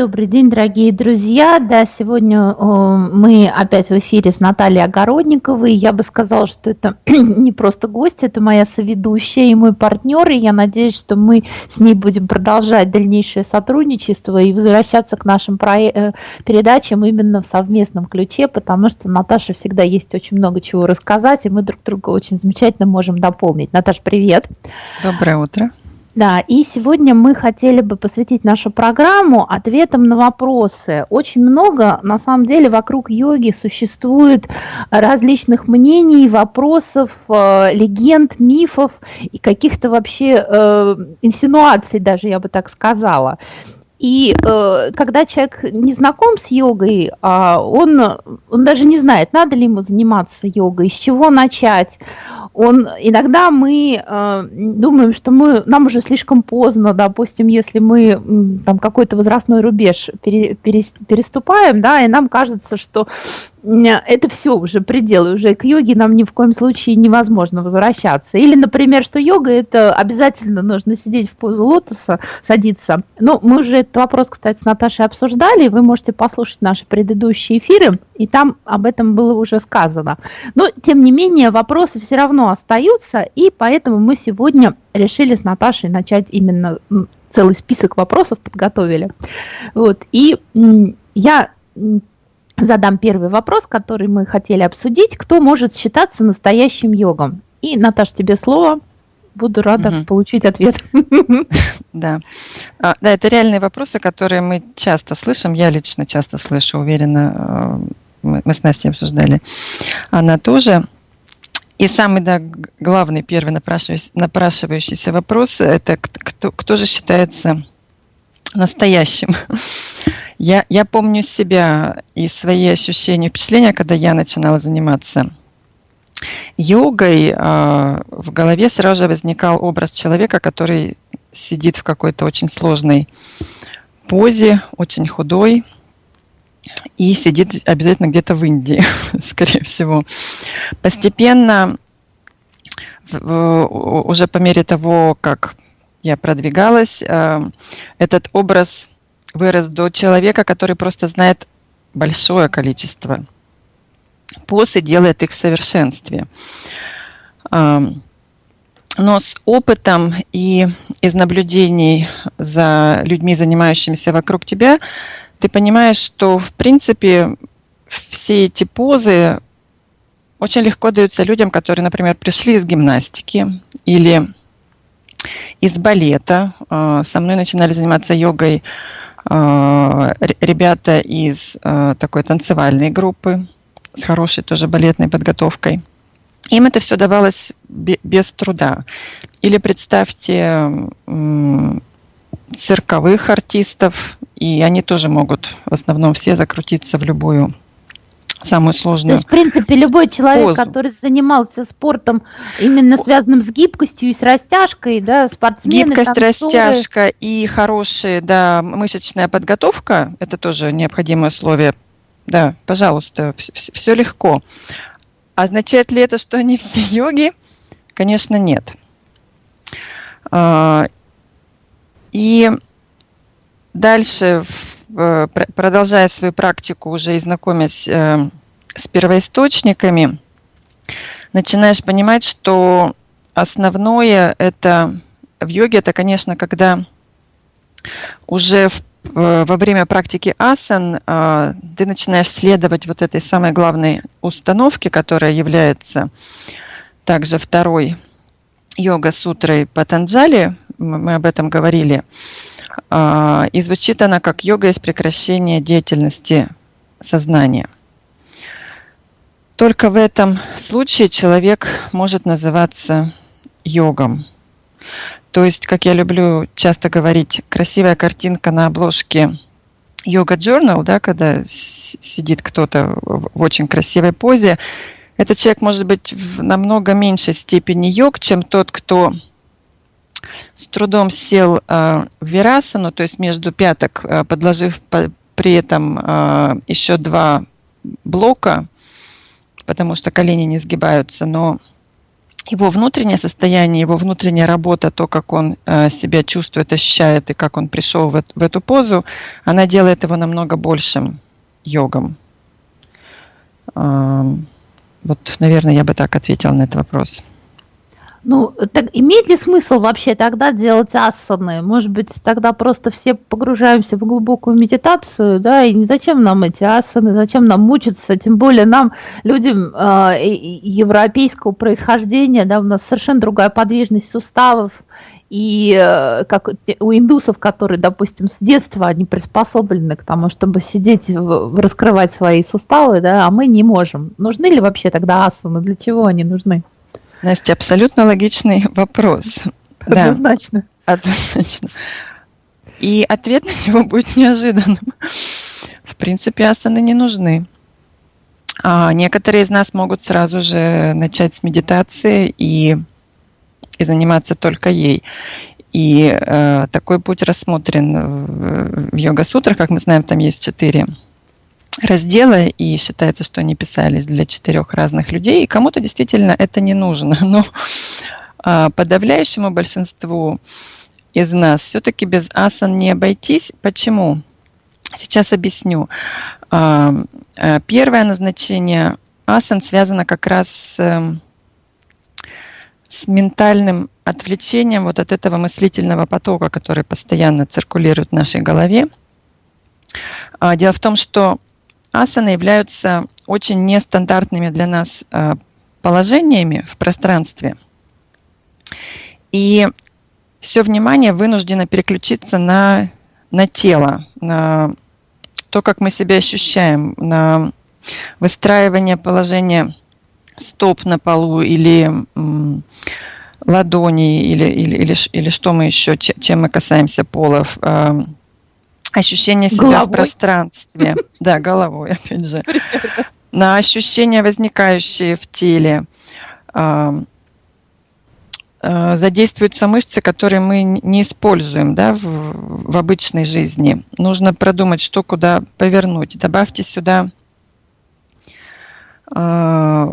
Добрый день, дорогие друзья. Да, сегодня э, мы опять в эфире с Натальей Огородниковой. Я бы сказала, что это не просто гость, это моя соведущая и мой партнер. И я надеюсь, что мы с ней будем продолжать дальнейшее сотрудничество и возвращаться к нашим э, передачам именно в совместном ключе, потому что Наташа всегда есть очень много чего рассказать, и мы друг друга очень замечательно можем дополнить. Наташа, привет. Доброе утро. Да, и сегодня мы хотели бы посвятить нашу программу ответам на вопросы. Очень много, на самом деле, вокруг йоги существует различных мнений, вопросов, э, легенд, мифов и каких-то вообще э, инсинуаций даже, я бы так сказала. И э, когда человек не знаком с йогой, э, он, он даже не знает, надо ли ему заниматься йогой, с чего начать. Он, иногда мы э, думаем, что мы, нам уже слишком поздно, допустим, если мы там какой-то возрастной рубеж пере, пере, переступаем, да, и нам кажется, что это все уже пределы, уже к йоге нам ни в коем случае невозможно возвращаться. Или, например, что йога это обязательно нужно сидеть в позу лотоса, садиться. Ну, мы уже этот вопрос, кстати, с Наташей обсуждали, вы можете послушать наши предыдущие эфиры, и там об этом было уже сказано. Но, тем не менее, вопросы все равно остаются, и поэтому мы сегодня решили с Наташей начать именно целый список вопросов подготовили. Вот. И я задам первый вопрос, который мы хотели обсудить. Кто может считаться настоящим йогом? И, Наташа, тебе слово. Буду рада угу. получить ответ. Да. А, да, это реальные вопросы, которые мы часто слышим. Я лично часто слышу, уверена, э, мы, мы с Настей обсуждали. Она тоже. И самый да, главный, первый напрашивающийся, напрашивающийся вопрос – это кто, кто же считается настоящим. Я, я помню себя и свои ощущения, впечатления, когда я начинала заниматься йогой, э, в голове сразу же возникал образ человека, который сидит в какой-то очень сложной позе, очень худой, и сидит обязательно где-то в Индии, скорее всего. Постепенно, уже по мере того, как я продвигалась, э, этот образ вырос до человека, который просто знает большое количество поз и делает их в совершенстве. Но с опытом и из наблюдений за людьми, занимающимися вокруг тебя, ты понимаешь, что в принципе все эти позы очень легко даются людям, которые, например, пришли из гимнастики или из балета. А, со мной начинали заниматься йогой ребята из а, такой танцевальной группы с хорошей тоже балетной подготовкой. Им это все давалось без труда. Или представьте цирковых артистов, и они тоже могут в основном все закрутиться в любую самую сложную. То есть, в принципе, любой человек, позу. который занимался спортом именно связанным с гибкостью и с растяжкой, да, спортсмены, Гибкость, танцоры. растяжка и хорошая, да, мышечная подготовка, это тоже необходимое условие. Да, пожалуйста, все, легко. Означает ли это, что они все йоги? Конечно, нет. А, и дальше продолжая свою практику уже и знакомясь э, с первоисточниками, начинаешь понимать, что основное это в йоге, это, конечно, когда уже в, э, во время практики асан ты начинаешь следовать вот этой самой главной установке, которая является также второй йога-сутрой Патанджали, мы об этом говорили, и звучит она как йога есть прекращение деятельности сознания. Только в этом случае человек может называться йогом. То есть, как я люблю часто говорить, красивая картинка на обложке йога journal, да, когда сидит кто-то в очень красивой позе, этот человек может быть в намного меньшей степени йог, чем тот, кто с трудом сел э, в верасану, то есть между пяток, э, подложив по, при этом э, еще два блока, потому что колени не сгибаются, но его внутреннее состояние, его внутренняя работа, то, как он э, себя чувствует, ощущает и как он пришел в, эту позу, она делает его намного большим йогом. Э, вот, наверное, я бы так ответила на этот вопрос. Ну, так имеет ли смысл вообще тогда делать асаны? Может быть, тогда просто все погружаемся в глубокую медитацию, да, и зачем нам эти асаны, зачем нам мучиться, тем более нам, людям э, европейского происхождения, да, у нас совершенно другая подвижность суставов, и э, как у индусов, которые, допустим, с детства они приспособлены к тому, чтобы сидеть, раскрывать свои суставы, да, а мы не можем. Нужны ли вообще тогда асаны? Для чего они нужны? Настя, абсолютно логичный вопрос. Однозначно. Да, однозначно. И ответ на него будет неожиданным. В принципе, асаны не нужны. А некоторые из нас могут сразу же начать с медитации и, и заниматься только ей. И э, такой путь рассмотрен в, в йога-сутрах, как мы знаем, там есть четыре раздела, и считается, что они писались для четырех разных людей, и кому-то действительно это не нужно. Но а, подавляющему большинству из нас все-таки без асан не обойтись. Почему? Сейчас объясню. А, а, первое назначение асан связано как раз с, эм, с ментальным отвлечением вот от этого мыслительного потока, который постоянно циркулирует в нашей голове. Дело в том, что асаны являются очень нестандартными для нас э, положениями в пространстве. И все внимание вынуждено переключиться на, на тело, на то, как мы себя ощущаем, на выстраивание положения стоп на полу или ладони, или, или, или, или что мы еще, чем мы касаемся полов, э, ощущение себя головой. в пространстве. Да, головой, опять же. На ощущения, возникающие в теле. А, а, задействуются мышцы, которые мы не используем да, в, в обычной жизни. Нужно продумать, что куда повернуть. Добавьте сюда э,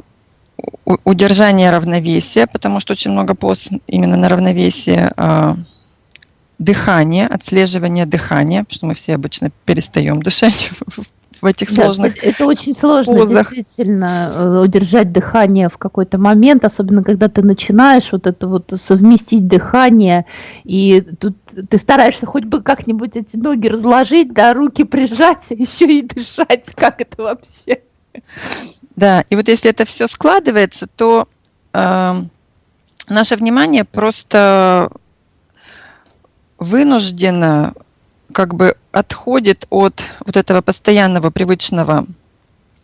удержание равновесия, потому что очень много пост именно на равновесие. Дыхание, отслеживание дыхания, потому что мы все обычно перестаем дышать в этих сложных да, Это очень сложно, позах. действительно, э, удержать дыхание в какой-то момент, особенно когда ты начинаешь вот это вот совместить дыхание, и тут ты стараешься хоть бы как-нибудь эти ноги разложить, да, руки прижать, а еще и дышать, как это вообще? Да, и вот если это все складывается, то э, наше внимание просто вынужденно как бы отходит от вот этого постоянного привычного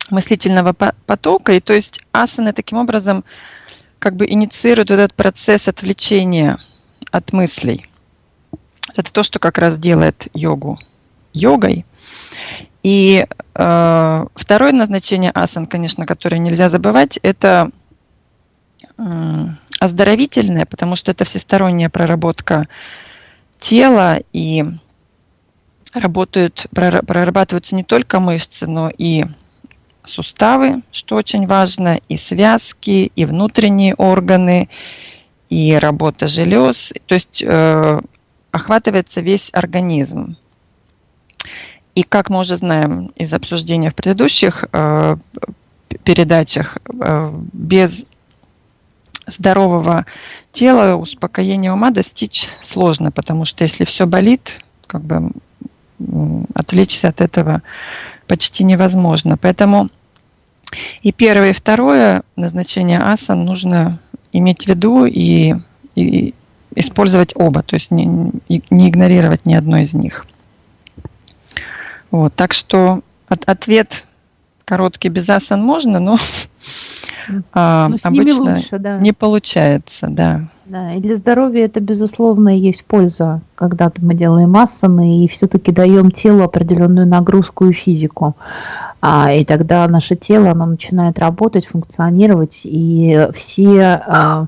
мыслительного потока, и то есть асаны таким образом как бы инициируют этот процесс отвлечения от мыслей. Это то, что как раз делает йогу йогой. И э, второе назначение асан, конечно, которое нельзя забывать, это э, оздоровительное, потому что это всесторонняя проработка тела и работают, прорабатываются не только мышцы, но и суставы, что очень важно, и связки, и внутренние органы, и работа желез. То есть э, охватывается весь организм. И как мы уже знаем из обсуждения в предыдущих э, передачах, э, без здорового тела успокоения ума достичь сложно, потому что если все болит, как бы отвлечься от этого почти невозможно. Поэтому и первое, и второе назначение асан нужно иметь в виду и, и использовать оба, то есть не, не игнорировать ни одно из них. Вот, так что от, ответ короткий без асан можно, но а, обычно лучше, да. не получается, да. Да, и для здоровья это, безусловно, есть польза, когда мы делаем асаны и все-таки даем телу определенную нагрузку и физику. А, и тогда наше тело, оно начинает работать, функционировать, и все, а,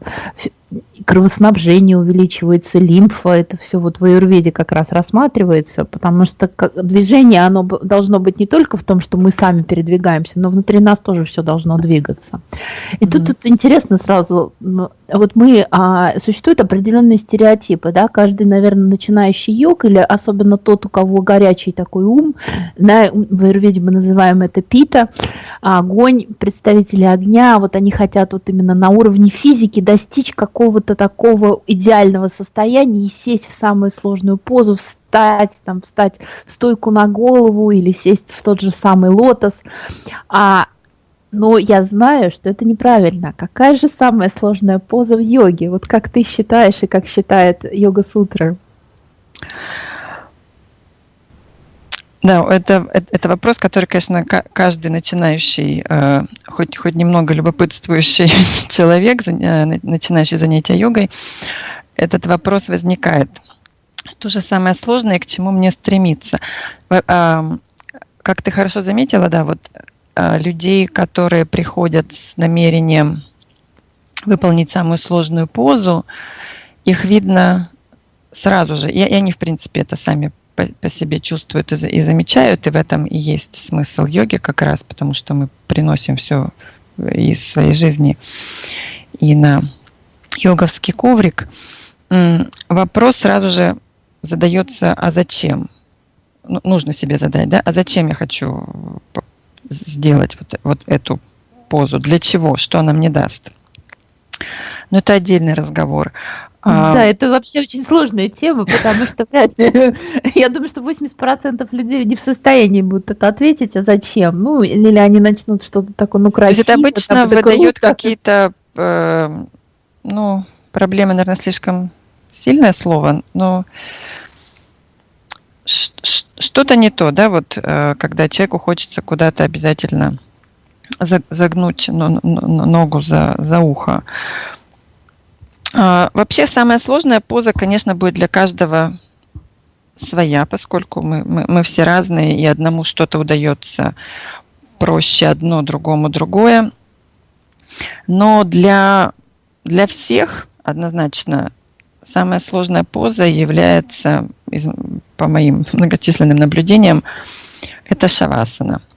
кровоснабжение увеличивается, лимфа, это все вот в аюрведе как раз рассматривается, потому что движение, оно должно быть не только в том, что мы сами передвигаемся, но внутри нас тоже все должно двигаться. И mm-hmm. тут, тут интересно сразу, вот мы, а, существуют определенные стереотипы, да, каждый, наверное, начинающий йог, или особенно тот, у кого горячий такой ум, да, в аюрведе мы называем это пита, а огонь, представители огня, вот они хотят вот именно на уровне физики достичь какого-то такого идеального состояния и сесть в самую сложную позу, встать, там, встать в стойку на голову или сесть в тот же самый лотос. А, но я знаю, что это неправильно. Какая же самая сложная поза в йоге? Вот как ты считаешь и как считает йога-сутра? Да, это, это, вопрос, который, конечно, каждый начинающий, э, хоть, хоть немного любопытствующий человек, э, начинающий занятия йогой, этот вопрос возникает. Что же самое сложное, к чему мне стремиться? Как ты хорошо заметила, да, вот людей, которые приходят с намерением выполнить самую сложную позу, их видно сразу же, и, они, в принципе, это сами по, себе чувствуют и, и замечают, и в этом и есть смысл йоги как раз, потому что мы приносим все из своей жизни и на йоговский коврик. Вопрос сразу же задается, а зачем? Ну, нужно себе задать, да? А зачем я хочу сделать вот, вот эту позу? Для чего? Что она мне даст? Но это отдельный разговор. Да, это вообще очень сложная тема, потому что вряд ли, я думаю, что 80% людей не в состоянии будут это ответить, а зачем? Ну, или они начнут что-то такое, ну, красивое. То есть это обычно выдает какие-то, э, ну, проблемы, наверное, слишком сильное слово, но что-то не то, да, вот э, когда человеку хочется куда-то обязательно загнуть ногу за, за ухо, а, вообще самая сложная поза, конечно, будет для каждого своя, поскольку мы, мы, мы все разные, и одному что-то удается проще одно, другому другое. Но для, для всех однозначно самая сложная поза является, из, по моим многочисленным наблюдениям, это шавасана –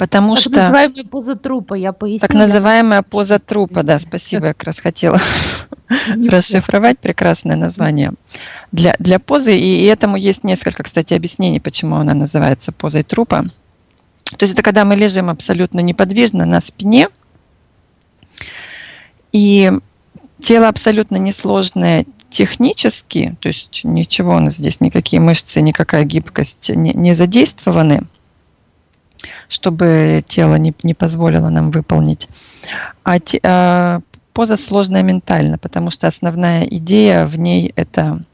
Потому так что... Так называемая поза трупа, я поясню. Так называемая поза трупа, да, спасибо, я как раз хотела расшифровать прекрасное название для, для позы. И, и этому есть несколько, кстати, объяснений, почему она называется позой трупа. То есть это когда мы лежим абсолютно неподвижно на спине, и тело абсолютно несложное технически, то есть ничего у нас здесь, никакие мышцы, никакая гибкость не, не задействованы – чтобы тело не, не позволило нам выполнить. А, те, а поза сложная ментально, потому что основная идея в ней это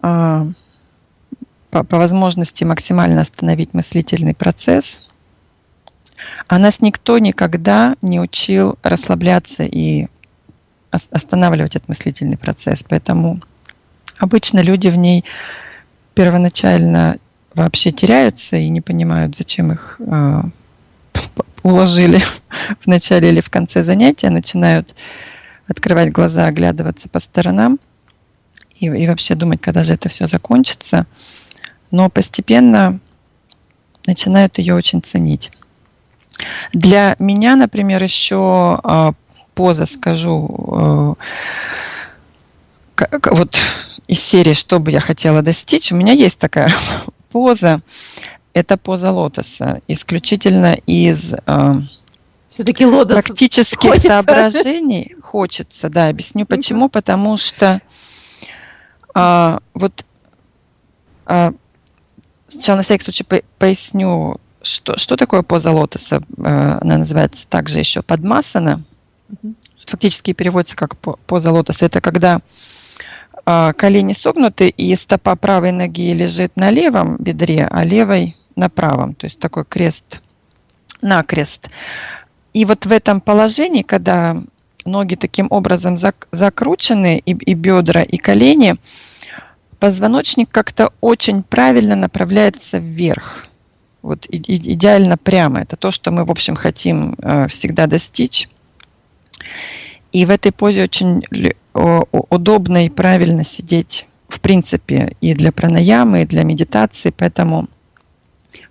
а, по, по возможности максимально остановить мыслительный процесс. А нас никто никогда не учил расслабляться и останавливать этот мыслительный процесс. Поэтому обычно люди в ней первоначально вообще теряются и не понимают, зачем их э, уложили в начале или в конце занятия, начинают открывать глаза, оглядываться по сторонам и, и вообще думать, когда же это все закончится. Но постепенно начинают ее очень ценить. Для меня, например, еще э, поза, скажу, э, вот из серии «Что бы я хотела достичь», у меня есть такая поза – это поза лотоса, исключительно из э, все-таки лотос практических хочется. соображений. Хочется, да, объясню почему. Потому что а, вот а, сначала на всякий случай поясню, что, что такое поза лотоса. А, она называется также еще подмасана. Фактически переводится как поза лотоса. Это когда а, колени согнуты, и стопа правой ноги лежит на левом бедре, а левой на правом. То есть такой крест на крест. И вот в этом положении, когда ноги таким образом зак закручены, и, и бедра, и колени, позвоночник как-то очень правильно направляется вверх. Вот и, идеально прямо. Это то, что мы, в общем, хотим э, всегда достичь. И в этой позе очень удобно и правильно сидеть, в принципе, и для пранаямы, и для медитации. Поэтому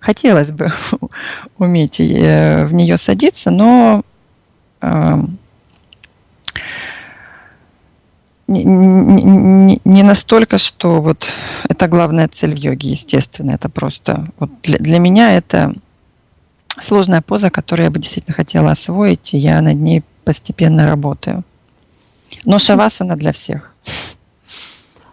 хотелось бы уметь э, в нее садиться, но эм, не, не, не настолько, что вот это главная цель в йоге, естественно. Это просто вот для, для меня это сложная поза, которую я бы действительно хотела освоить, и я над ней постепенно работаю. Но шавасана для всех.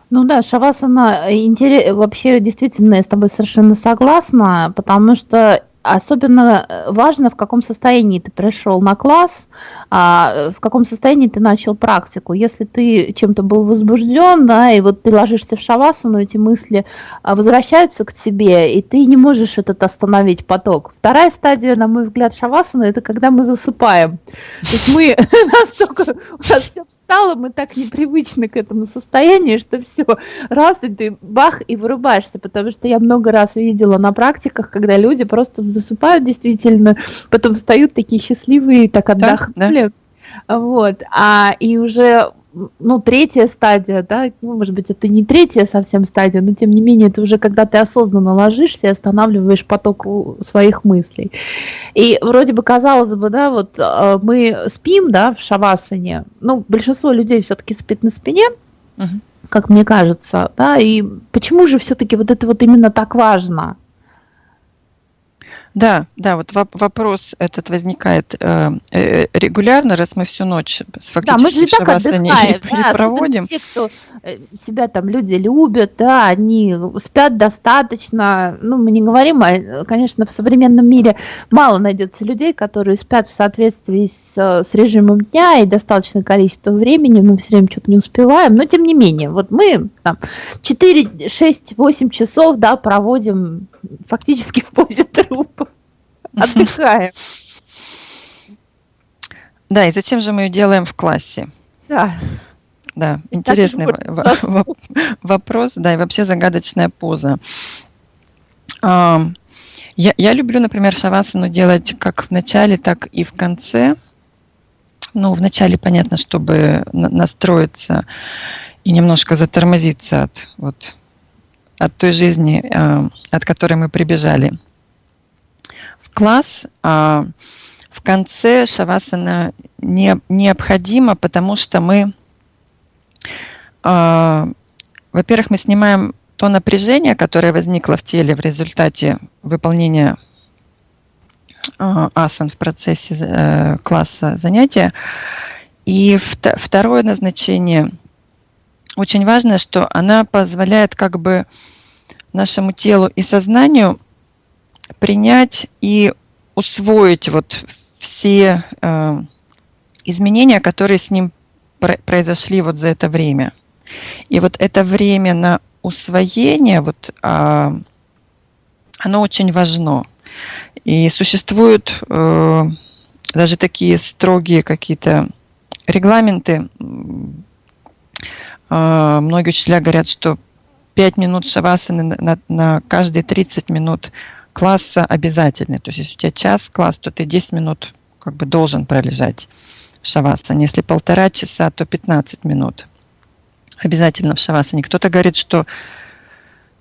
Ну да, шавасана интерес... вообще действительно я с тобой совершенно согласна, потому что Особенно э, важно, в каком состоянии ты пришел на класс, а, в каком состоянии ты начал практику. Если ты чем-то был возбужден, да, и вот ты ложишься в шавасану, эти мысли а, возвращаются к тебе, и ты не можешь этот остановить поток. Вторая стадия, на мой взгляд, шавасана, это когда мы засыпаем. То есть мы настолько, у нас все встало, мы так непривычны к этому состоянию, что все, раз и ты бах и вырубаешься, потому что я много раз видела на практиках, когда люди просто засыпают действительно, потом встают такие счастливые, так отдохнули. Да, да. Вот. А и уже ну, третья стадия, да, ну, может быть, это не третья совсем стадия, но тем не менее, это уже когда ты осознанно ложишься и останавливаешь поток своих мыслей. И вроде бы казалось бы, да, вот э, мы спим, да, в шавасане, ну, большинство людей все-таки спит на спине, угу. как мне кажется, да, и почему же все-таки вот это вот именно так важно? Да, да, вот вопрос этот возникает э, э, регулярно, раз мы всю ночь фактически да, мы же так отдыхаем, да, проводим. Те, кто э, себя там люди любят, да, они спят достаточно. Ну, мы не говорим, а, конечно, в современном мире мало найдется людей, которые спят в соответствии с, с режимом дня и достаточное количество времени, мы все время что-то не успеваем, но тем не менее, вот мы там 4, 6, 8 часов, да, проводим фактически в позе трупа. Отдыхаем. Да, и зачем же мы ее делаем в классе? Да. Да, интересный вопрос, да, и вообще загадочная поза. Я, я люблю, например, шавасану делать как в начале, так и в конце. Ну, в начале, понятно, чтобы настроиться и немножко затормозиться от, вот, от той жизни, от которой мы прибежали класс. А в конце шавасана не, необходимо, потому что мы, а, во-первых, мы снимаем то напряжение, которое возникло в теле в результате выполнения а, асан в процессе э, класса занятия. И второе назначение очень важное, что она позволяет как бы нашему телу и сознанию принять и усвоить вот все э, изменения, которые с ним произошли вот за это время. И вот это время на усвоение, вот, э, оно очень важно. И существуют э, даже такие строгие какие-то регламенты. Э, многие учителя говорят, что 5 минут шавасаны на, на, на каждые 30 минут класса обязательный. То есть если у тебя час класс, то ты 10 минут как бы должен пролежать в шавасане. Если полтора часа, то 15 минут обязательно в шавасане. Кто-то говорит, что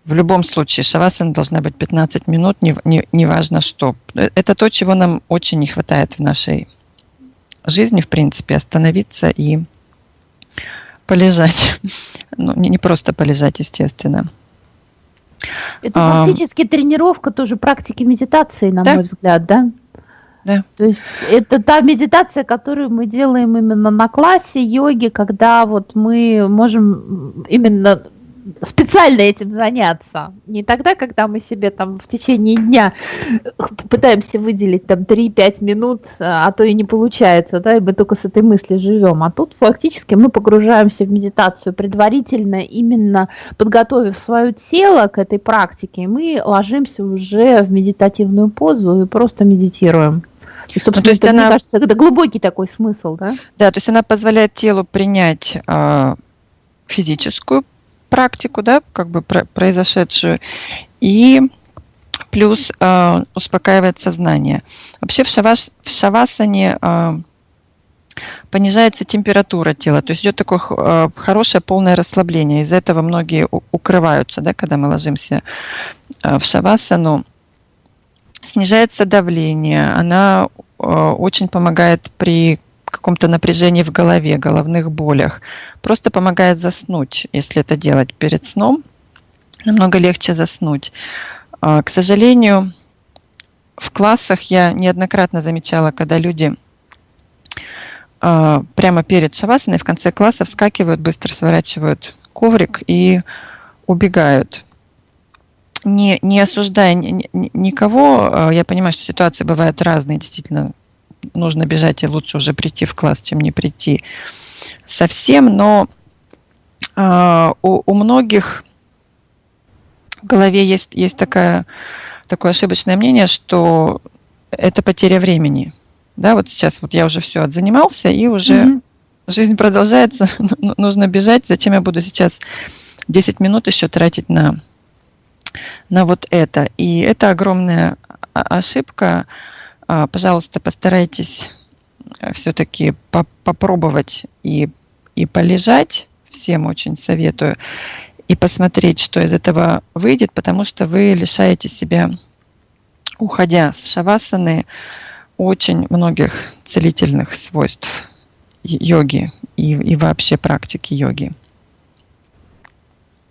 в любом случае шавасана должна быть 15 минут, не, не, не важно что. Это то, чего нам очень не хватает в нашей жизни, в принципе, остановиться и полежать. Ну, не, не просто полежать, естественно. Это а, фактически тренировка тоже практики медитации, на да? мой взгляд, да? Да. То есть это та медитация, которую мы делаем именно на классе йоги, когда вот мы можем именно специально этим заняться. Не тогда, когда мы себе там в течение дня пытаемся выделить там 3-5 минут, а то и не получается, да, и мы только с этой мыслью живем. А тут фактически мы погружаемся в медитацию предварительно, именно подготовив свое тело к этой практике, и мы ложимся уже в медитативную позу и просто медитируем. И, собственно, ну, то есть это, она, мне кажется, это глубокий такой смысл, да? Да, то есть она позволяет телу принять э, физическую практику, да, как бы про, произошедшую, и плюс э, успокаивает сознание. Вообще в, шаваш, в шавасане э, понижается температура тела, то есть идет такое э, хорошее полное расслабление. Из-за этого многие укрываются, да, когда мы ложимся э, в шавасану. Снижается давление, она э, очень помогает при каком-то напряжении в голове, головных болях. Просто помогает заснуть, если это делать перед сном. Намного легче заснуть. А, к сожалению, в классах я неоднократно замечала, когда люди а, прямо перед шавасаной в конце класса вскакивают, быстро сворачивают коврик и убегают. Не, не осуждая никого, а, я понимаю, что ситуации бывают разные, действительно, нужно бежать и лучше уже прийти в класс, чем не прийти совсем, но э, у, у многих в голове есть, есть такая, такое ошибочное мнение, что это потеря времени. Да, вот сейчас вот я уже все отзанимался, и уже mm-hmm. жизнь продолжается, нужно бежать, зачем я буду сейчас 10 минут еще тратить на, на вот это. И это огромная ошибка, а, пожалуйста, постарайтесь э, все-таки по попробовать и, и полежать, всем очень советую, и посмотреть, что из этого выйдет, потому что вы лишаете себя, уходя с шавасаны, очень многих целительных свойств йоги и, и вообще практики йоги.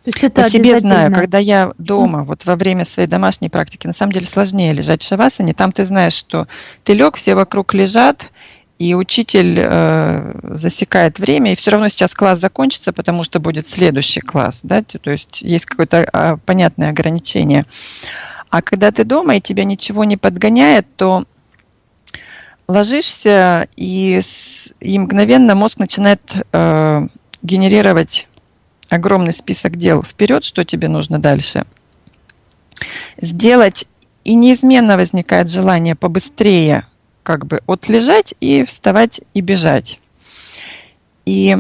То есть это По себе знаю, когда я дома, вот во время своей домашней практики, на самом деле сложнее лежать в шавасане. Там ты знаешь, что ты лег, все вокруг лежат, и учитель э, засекает время, и все равно сейчас класс закончится, потому что будет следующий класс, да, то есть есть какое-то э, понятное ограничение. А когда ты дома и тебя ничего не подгоняет, то ложишься, и, и мгновенно мозг начинает э, генерировать огромный список дел вперед, что тебе нужно дальше сделать, и неизменно возникает желание побыстрее как бы отлежать и вставать и бежать. И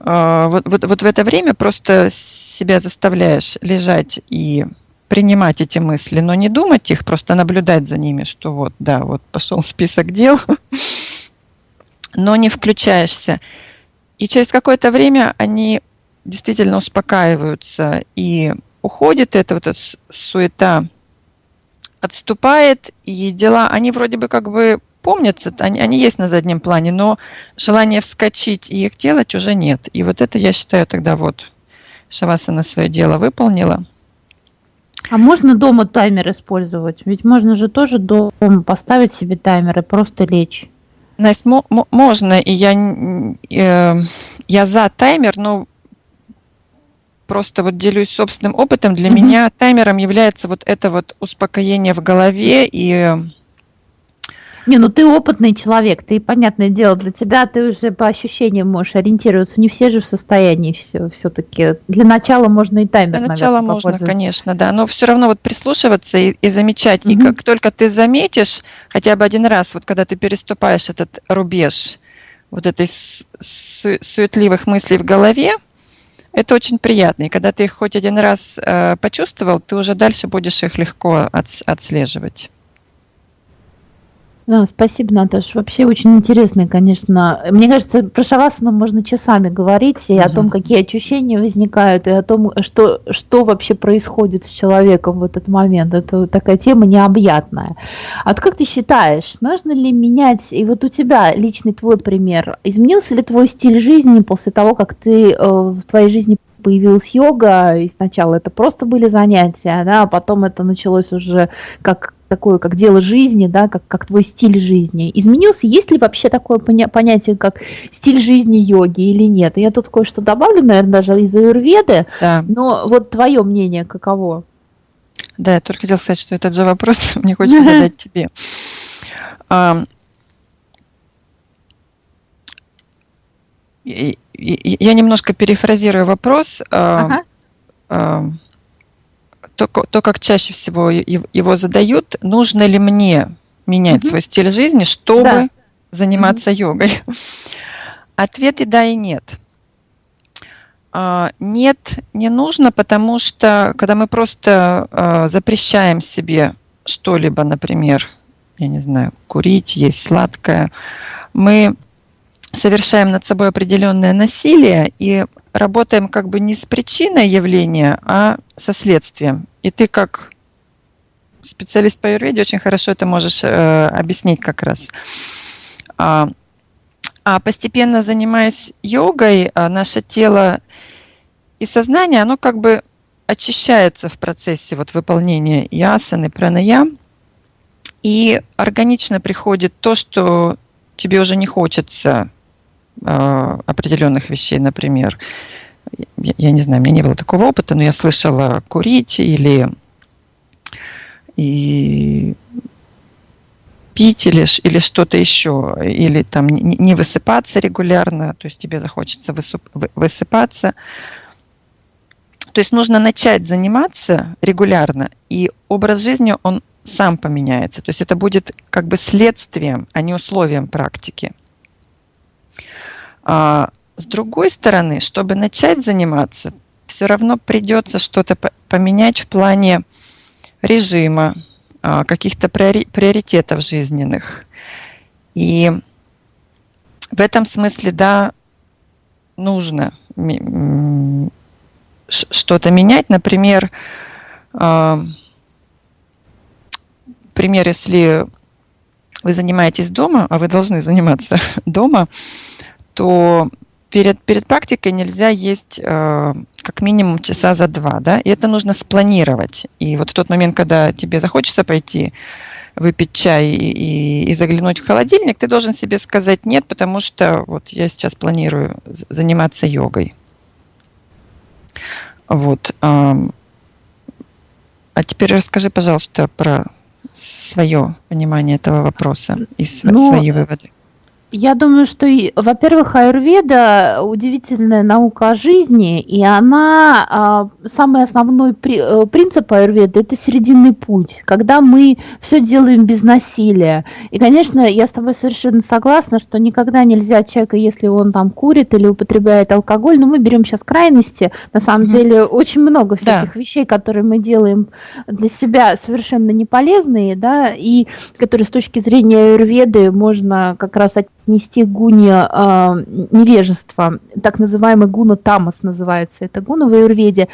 э, вот, вот, вот в это время просто себя заставляешь лежать и принимать эти мысли, но не думать их, просто наблюдать за ними, что вот, да, вот пошел список дел, но не включаешься. И через какое-то время они действительно успокаиваются и уходит эта вот эта суета, отступает, и дела, они вроде бы как бы помнятся, они, они есть на заднем плане, но желание вскочить и их делать уже нет. И вот это, я считаю, тогда вот Шавасана свое дело выполнила. А можно дома таймер использовать? Ведь можно же тоже дома поставить себе таймер и просто лечь. Настя, можно, и я, э, я за таймер, но просто вот делюсь собственным опытом. Для mm-hmm. меня таймером является вот это вот успокоение в голове и не, ну ты опытный человек, ты, понятное дело, для тебя ты уже по ощущениям можешь ориентироваться. Не все же в состоянии все, все-таки. Для начала можно и таймер, Для начала наверное, можно, конечно, да. Но все равно вот прислушиваться и, и замечать. Угу. И как только ты заметишь хотя бы один раз, вот когда ты переступаешь этот рубеж вот этой су- суетливых мыслей в голове, это очень приятно. И когда ты их хоть один раз э, почувствовал, ты уже дальше будешь их легко от, отслеживать. Да, спасибо, Наташа. Вообще очень интересно, конечно. Мне кажется, про шавасану можно часами говорить и угу. о том, какие ощущения возникают, и о том, что, что вообще происходит с человеком в этот момент. Это такая тема необъятная. А вот как ты считаешь, нужно ли менять, и вот у тебя личный твой пример, изменился ли твой стиль жизни после того, как ты э, в твоей жизни появилась йога, и сначала это просто были занятия, да, а потом это началось уже как такое, как дело жизни, да, как, как твой стиль жизни изменился? Есть ли вообще такое поня- понятие, как стиль жизни йоги или нет? Я тут кое-что добавлю, наверное, даже из аюрведы, да. но вот твое мнение каково? Да, я только хотел сказать, что этот же вопрос мне хочется задать тебе. Я немножко перефразирую вопрос. Ага то, то, как чаще всего его задают, нужно ли мне менять угу. свой стиль жизни, чтобы да. заниматься угу. йогой? Ответ и да, и нет. А, нет, не нужно, потому что когда мы просто а, запрещаем себе что-либо, например, я не знаю, курить, есть сладкое, мы совершаем над собой определенное насилие и работаем как бы не с причиной явления, а со следствием. И ты как специалист по юрведе очень хорошо это можешь э, объяснить как раз. А, а постепенно занимаясь йогой, а, наше тело и сознание, оно как бы очищается в процессе вот выполнения ясаны, пранаям, и органично приходит то, что тебе уже не хочется определенных вещей, например. Я, я не знаю, у меня не было такого опыта, но я слышала курить или и пить или, или что-то еще, или там не, не высыпаться регулярно, то есть тебе захочется высып, высыпаться. То есть нужно начать заниматься регулярно, и образ жизни, он сам поменяется. То есть это будет как бы следствием, а не условием практики. А, с другой стороны, чтобы начать заниматься, все равно придется что-то поменять в плане режима, а, каких-то приоритетов жизненных. И в этом смысле, да, нужно что-то менять. Например, а, пример, если вы занимаетесь дома, а вы должны заниматься дома, то перед, перед практикой нельзя есть э, как минимум часа за два, да, и это нужно спланировать. И вот в тот момент, когда тебе захочется пойти выпить чай и, и, и заглянуть в холодильник, ты должен себе сказать нет, потому что вот я сейчас планирую заниматься йогой. Вот. А теперь расскажи, пожалуйста, про свое понимание этого вопроса и ну, свои выводы. Я думаю, что, во-первых, аюрведа удивительная наука о жизни, и она, а, самый основной э, принцип аюрведы – это серединный путь, когда мы все делаем без насилия. И, конечно, я с тобой совершенно согласна, что никогда нельзя человека, если он там курит или употребляет алкоголь, но мы берем сейчас крайности, на самом mm-hmm. деле очень много всяких да. вещей, которые мы делаем для себя совершенно неполезные, да, и которые с точки зрения аюрведы можно как раз от нести гуне э, невежество, так называемый гуна тамас называется, это гуна в аюрведе.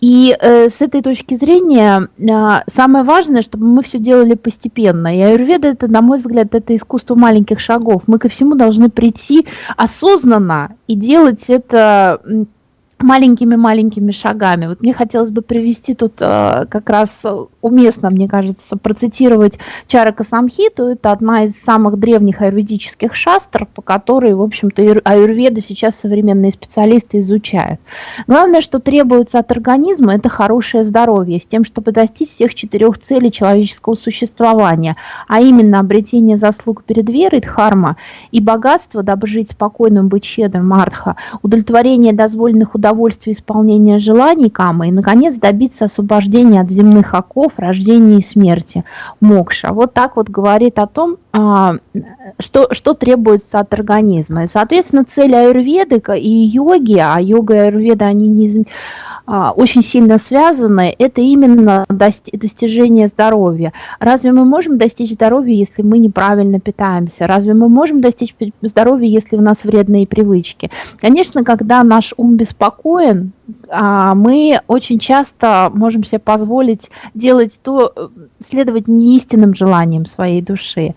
И э, с этой точки зрения э, самое важное, чтобы мы все делали постепенно. И аюрведа это, на мой взгляд, это искусство маленьких шагов. Мы ко всему должны прийти осознанно и делать это маленькими-маленькими шагами. Вот мне хотелось бы привести тут э, как раз уместно, мне кажется, процитировать Чарака Самхиту. Это одна из самых древних аюрведических шастр, по которой, в общем-то, аюрведу сейчас современные специалисты изучают. Главное, что требуется от организма, это хорошее здоровье, с тем, чтобы достичь всех четырех целей человеческого существования, а именно обретение заслуг перед верой, дхарма, и богатство, дабы жить спокойным, быть щедрым, мартха, удовлетворение дозволенных удовольствий, исполнения желаний Камы и, наконец, добиться освобождения от земных оков, рождения и смерти, мокша. Вот так вот говорит о том, а, что, что требуется от организма. И, соответственно, цель аюрведы и йоги, а йога и аюрведа, они не, а, очень сильно связаны, это именно достижение здоровья. Разве мы можем достичь здоровья, если мы неправильно питаемся? Разве мы можем достичь здоровья, если у нас вредные привычки? Конечно, когда наш ум беспокоен, мы очень часто можем себе позволить делать то, э, следовать неистинным желаниям своей души.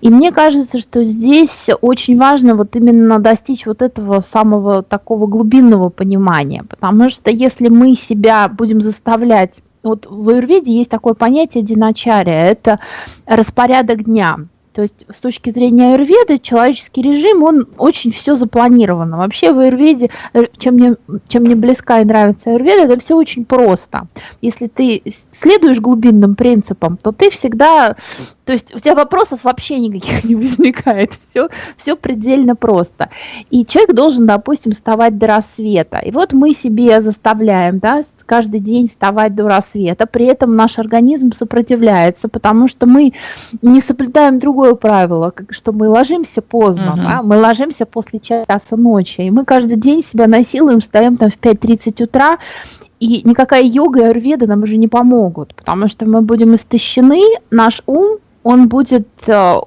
И мне кажется, что здесь очень важно вот именно достичь вот этого самого такого глубинного понимания, потому что если мы себя будем заставлять вот в Аюрведе есть такое понятие диначария, это распорядок дня. То есть с точки зрения аюрведы человеческий режим, он очень все запланировано. Вообще в аюрведе, э, чем мне, чем мне близка и нравится аюрведа, это все очень просто. Если ты следуешь глубинным принципам, то ты всегда, то есть у тебя вопросов вообще никаких не возникает. Все, все предельно просто. И человек должен, допустим, вставать до рассвета. И вот мы себе заставляем, да, каждый день вставать до рассвета, при этом наш организм сопротивляется, потому что мы не соблюдаем другое правило, что мы ложимся поздно, угу. да? мы ложимся после часа ночи, и мы каждый день себя насилуем, встаем там в 5.30 утра, и никакая йога и аюрведа нам уже не помогут, потому что мы будем истощены, наш ум он будет э, э,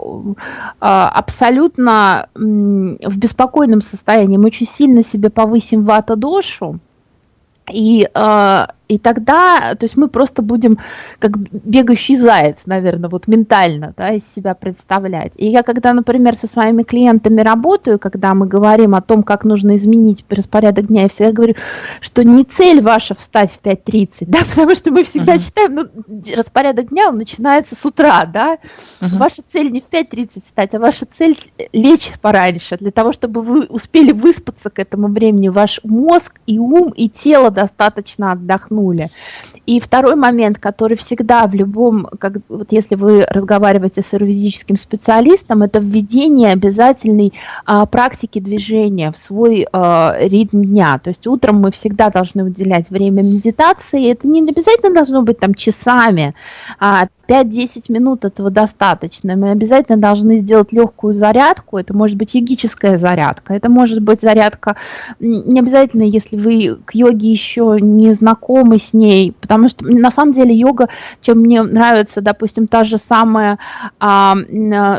абсолютно в беспокойном состоянии. Мы очень сильно себе повысим вата-дошу, и э, и тогда, то есть мы просто будем как бегающий заяц, наверное, вот ментально, да, из себя представлять. И я когда, например, со своими клиентами работаю, когда мы говорим о том, как нужно изменить распорядок дня, я всегда говорю, что не цель ваша встать в 5.30, да, потому что мы всегда uh-huh. считаем, ну, распорядок дня, он начинается с утра, да. Uh-huh. Ваша цель не в 5.30 встать, а ваша цель лечь пораньше, для того, чтобы вы успели выспаться к этому времени, ваш мозг и ум, и тело достаточно отдохнули отдохнули. И второй момент, который всегда в любом, как, вот если вы разговариваете с юридическим специалистом, это введение обязательной а, практики движения в свой а, ритм дня. То есть утром мы всегда должны уделять время медитации. Это не обязательно должно быть там часами, а 5-10 минут этого достаточно. Мы обязательно должны сделать легкую зарядку. Это может быть йогическая зарядка. Это может быть зарядка не обязательно, если вы к йоге еще не знакомы с ней. Потому что на самом деле йога, чем мне нравится, допустим, та же самая а,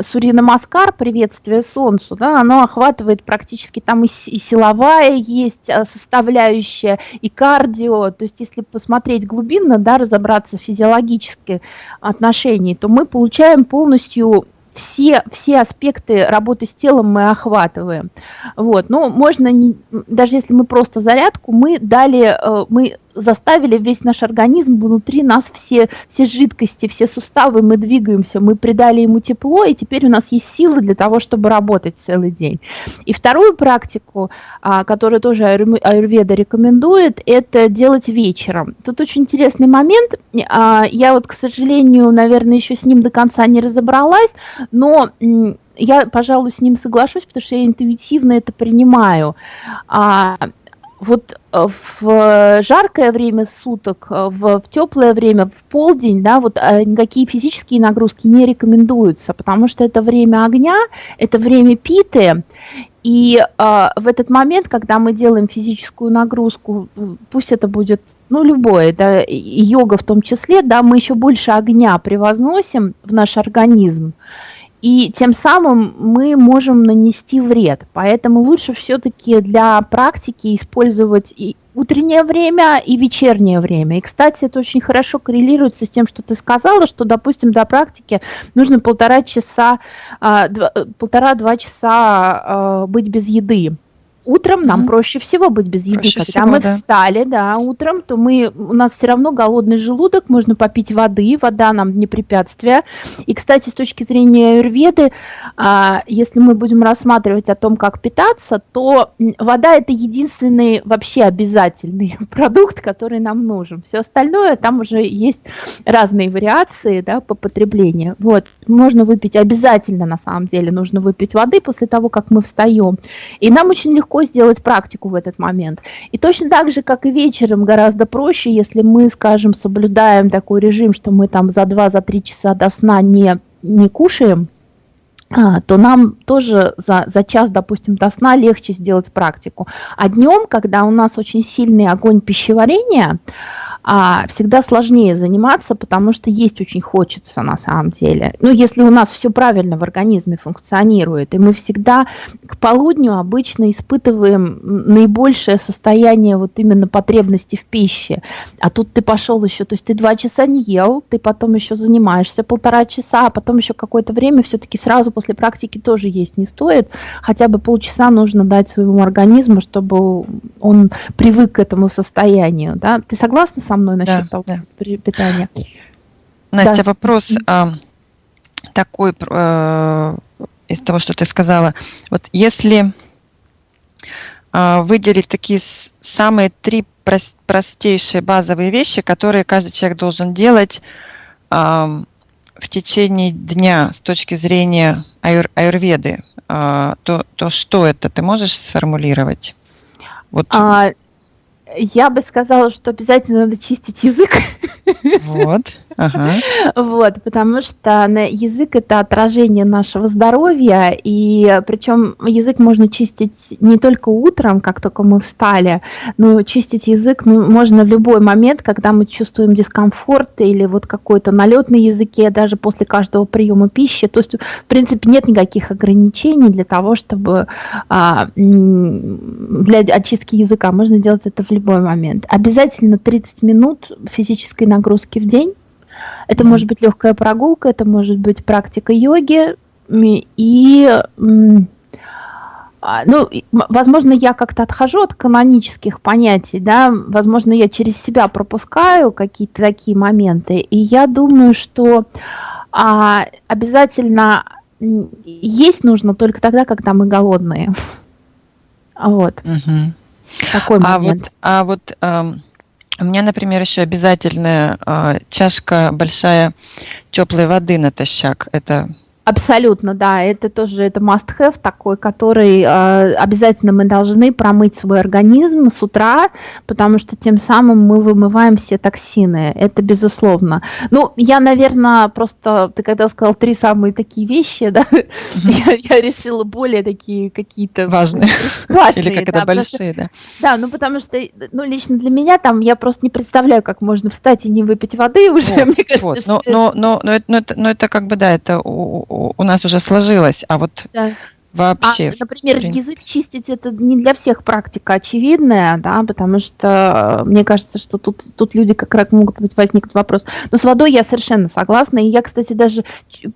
Сурина Маскар, приветствие солнцу, да, оно охватывает практически там и, и силовая есть а, составляющая, и кардио. То есть если посмотреть глубинно, да, разобраться физиологически, отношений, то мы получаем полностью все, все аспекты работы с телом мы охватываем. Вот. Но можно, не, даже если мы просто зарядку, мы дали, э, мы заставили весь наш организм, внутри нас все, все жидкости, все суставы, мы двигаемся, мы придали ему тепло, и теперь у нас есть силы для того, чтобы работать целый день. И вторую практику, а, которую тоже аюрведа рекомендует, это делать вечером. Тут очень интересный момент, а, я вот, к сожалению, наверное, еще с ним до конца не разобралась, но я, пожалуй, с ним соглашусь, потому что я интуитивно это принимаю. Вот э, в жаркое время суток, э, в, в теплое время, в полдень, да, вот э, никакие физические нагрузки не рекомендуются, потому что это время огня, это время питы, и э, в этот момент, когда мы делаем физическую нагрузку, пусть это будет, ну, любое, да, йога в том числе, да, мы еще больше огня превозносим в наш организм, и тем самым мы можем нанести вред. Поэтому лучше все-таки для практики использовать и утреннее время и вечернее время. И, кстати, это очень хорошо коррелируется с тем, что ты сказала, что, допустим, для практики нужно полтора часа, а, полтора-два часа а, быть без еды. Утром нам mm-hmm. проще всего быть без еды. Проще Когда всего, мы да. встали, да, утром, то мы, у нас все равно голодный желудок, можно попить воды, вода нам не препятствие. И, кстати, с точки зрения аюрведы, а, если мы будем рассматривать о том, как питаться, то вода это единственный вообще обязательный продукт, который нам нужен. Все остальное, там уже есть разные вариации да, по потреблению. Вот, можно выпить обязательно, на самом деле, нужно выпить воды после того, как мы встаем. И нам очень легко легко сделать практику в этот момент. И точно так же, как и вечером, гораздо проще, если мы, скажем, соблюдаем такой режим, что мы там за 2-3 часа до сна не, не кушаем, а, то нам тоже за, за час, допустим, до сна легче сделать практику. А днем, когда у нас очень сильный огонь пищеварения, а, всегда сложнее заниматься, потому что есть очень хочется на самом деле. Ну, если у нас все правильно в организме функционирует, и мы всегда к полудню обычно испытываем наибольшее состояние вот именно потребности в пище. А тут ты пошел еще, то есть ты два часа не ел, ты потом еще занимаешься полтора часа, а потом еще какое-то время все-таки сразу после практики тоже есть не стоит. Хотя бы полчаса нужно дать своему организму, чтобы он привык к этому состоянию. Да? Ты согласна со мной насчет да, того да. питания? Настя, да. вопрос а, такой э, из того, что ты сказала. Вот если э, выделить такие самые три простейшие базовые вещи, которые каждый человек должен делать э, в течение дня с точки зрения аюр, аюрведы, э, то, то что это? Ты можешь сформулировать? Вот. А, Я бы сказала, что обязательно надо чистить язык. Вот. Вот, потому что язык это отражение нашего здоровья, и причем язык можно чистить не только утром, как только мы встали, но чистить язык ну, можно в любой момент, когда мы чувствуем дискомфорт или вот какой-то налет на языке, даже после каждого приема пищи. То есть, в принципе, нет никаких ограничений для того, чтобы а, для очистки языка можно делать это в любой момент. Обязательно 30 минут физической нагрузки в день это может быть легкая прогулка, это может быть практика йоги. И, а, ну, возможно, я как-то отхожу от канонических понятий, да, возможно, я через себя пропускаю какие-то такие моменты, и я думаю, что а, обязательно есть нужно только тогда, когда мы голодные. Вот. Угу. Такой момент. А вот, а вот у меня, например, еще обязательная э, чашка большая теплой воды натощак. Это Абсолютно, да, это тоже это must-have такой, который э, обязательно мы должны промыть свой организм с утра, потому что тем самым мы вымываем все токсины, это безусловно. Ну, я, наверное, просто, ты когда сказал три самые такие вещи, да, я, я решила более такие какие-то... Важные. Важные, Или как это большие, да. Да, ну потому что, ну, лично для меня там, я просто не представляю, как можно встать и не выпить воды уже, мне кажется. Вот. Но это как бы, да, это у, нас уже сложилось, а вот да. Вообще. А, например, язык чистить это не для всех практика очевидная, да, потому что э, мне кажется, что тут, тут люди как раз могут быть возникнуть вопрос. Но с водой я совершенно согласна. И я, кстати, даже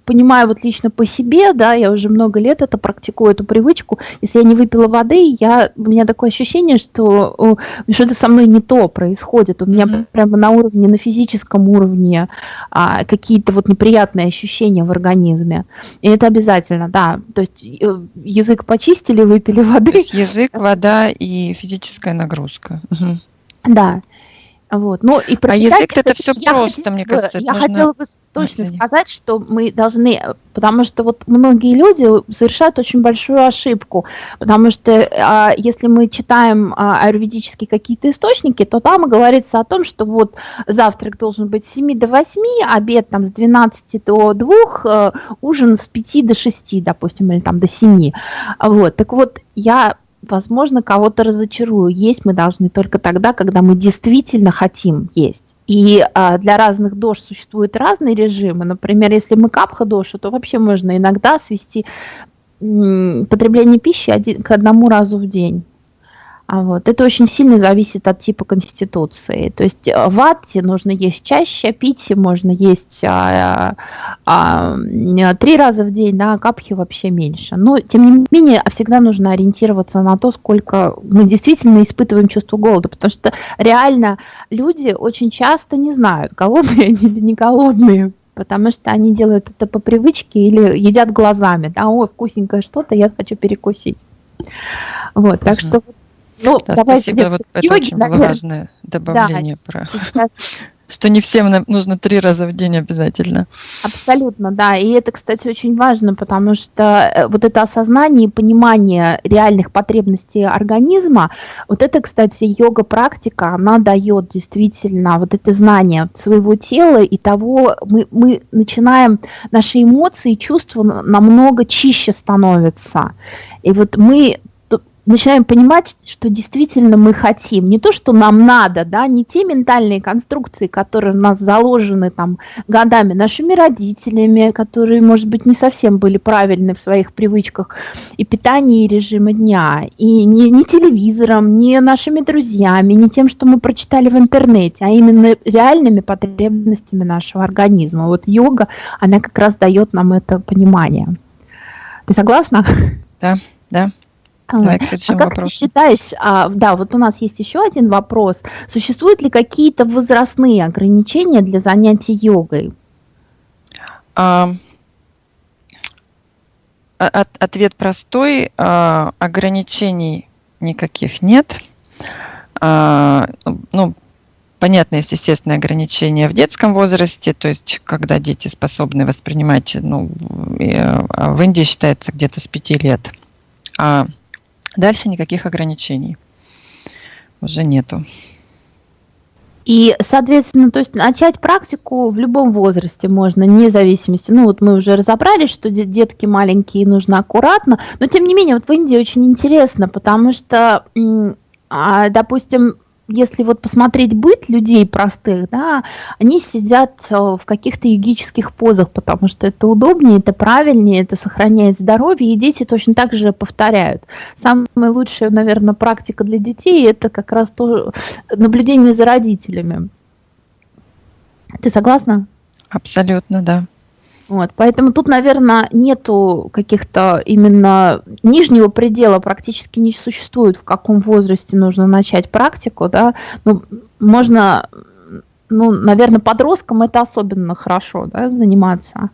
понимаю вот лично по себе, да, я уже много лет это практикую, эту привычку. Если я не выпила воды, я, у меня такое ощущение, что что-то со мной не то происходит. У меня mm-hmm. прямо на уровне, на физическом уровне а, какие-то вот неприятные ощущения в организме. И это обязательно, да. То есть э, язык почистили, выпили воды. То есть язык, вода и физическая нагрузка. Угу. Да. Вот. Ну, и а язык это все просто, хотела, мне кажется. Я хотела бы точно оценить. сказать, что мы должны, потому что вот многие люди совершают очень большую ошибку, потому что а, если мы читаем а, аюрведические какие-то источники, то там говорится о том, что вот завтрак должен быть с 7 до 8, обед там с 12 до 2, э, ужин с 5 до 6, допустим, или там до 7. Вот. Так вот, я возможно, кого-то разочарую. Есть мы должны только тогда, когда мы действительно хотим есть. И а, для разных дож существуют разные режимы. Например, если мы капха доша, то вообще можно иногда свести потребление пищи один, к одному разу в день. А вот. Это очень сильно зависит от типа конституции. То есть э, в Атте нужно есть чаще, пити можно есть а, а, а, три раза в день, да, а капхи вообще меньше. Но, тем не менее, всегда нужно ориентироваться на то, сколько мы действительно испытываем чувство голода, потому что реально люди очень часто не знают, голодные они или не голодные, потому что они делают это по привычке или едят глазами, да, ой, вкусненькое что-то, я хочу перекусить. Вот, так что ну, да, спасибо, вот это очень было важное добавление да, про... Сейчас что не всем нужно три раза в день обязательно. Абсолютно, да. И это, кстати, очень важно, потому что э, вот это осознание и понимание реальных потребностей организма, вот это, кстати, йога-практика, она дает действительно вот это знание своего тела и того, мы, мы начинаем, наши эмоции и чувства намного чище становятся. И вот мы начинаем понимать, что действительно мы хотим. Не то, что нам надо, да, не те ментальные конструкции, которые у нас заложены там годами нашими родителями, которые, может быть, не совсем были правильны в своих привычках и питании, и режима дня, и не, не телевизором, не нашими друзьями, не тем, что мы прочитали в интернете, а именно реальными потребностями нашего организма. Вот йога, она как раз дает нам это понимание. Ты согласна? Да, да. Давай к а как вопросу. ты считаешь, а, да, вот у нас есть еще один вопрос. Существуют ли какие-то возрастные ограничения для занятий йогой? А, от, ответ простой. А, ограничений никаких нет. А, ну, понятно, есть естественные ограничения в детском возрасте, то есть когда дети способны воспринимать, ну, а, в Индии считается где-то с 5 лет. А Дальше никаких ограничений. уже нету. И, соответственно, то есть начать практику в любом возрасте можно, вне зависимости. Ну, вот мы уже разобрались, что детки маленькие нужно аккуратно, но тем не менее, вот в Индии очень интересно, потому что, а, допустим, если вот посмотреть быт людей простых, да, они сидят э, в каких-то йогических позах, потому что это удобнее, это правильнее, это сохраняет здоровье, и дети точно так же повторяют. Самая лучшая, наверное, практика для детей – это как раз то наблюдение за родителями. Ты согласна? Абсолютно, да. Вот, поэтому тут, наверное, нету каких-то именно нижнего предела практически не существует, в каком возрасте нужно начать практику, да. Ну, можно, ну, наверное, подросткам это особенно хорошо, да, заниматься.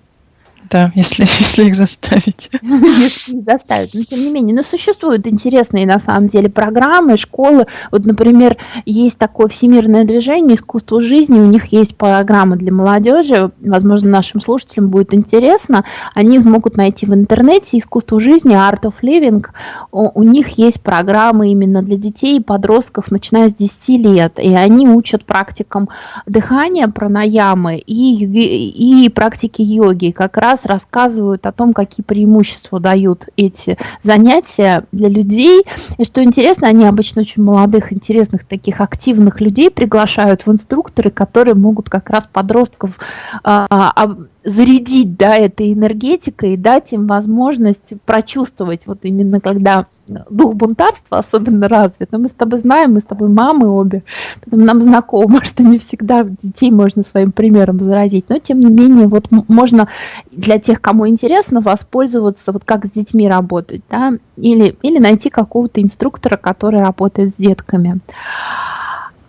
Да, если, если их заставить. Если их заставить. Но тем не менее, но существуют интересные на самом деле программы, школы. Вот, например, есть такое всемирное движение «Искусство жизни», у них есть программы для молодежи, возможно, нашим слушателям будет интересно. Они могут найти в интернете «Искусство жизни», «Art of Living». У них есть программы именно для детей и подростков, начиная с 10 лет. И они учат практикам дыхания, пранаямы и, и практики йоги. Как раз раз рассказывают о том, какие преимущества дают эти занятия для людей. И что интересно, они обычно очень молодых, интересных, таких активных людей приглашают в инструкторы, которые могут как раз подростков а, а, зарядить да, этой энергетикой и дать им возможность прочувствовать, вот именно когда дух бунтарства особенно развит. Но мы с тобой знаем, мы с тобой мамы обе, поэтому нам знакомо, что не всегда детей можно своим примером заразить. Но тем не менее, вот можно для тех, кому интересно, воспользоваться, вот как с детьми работать, да, или, или найти какого-то инструктора, который работает с детками.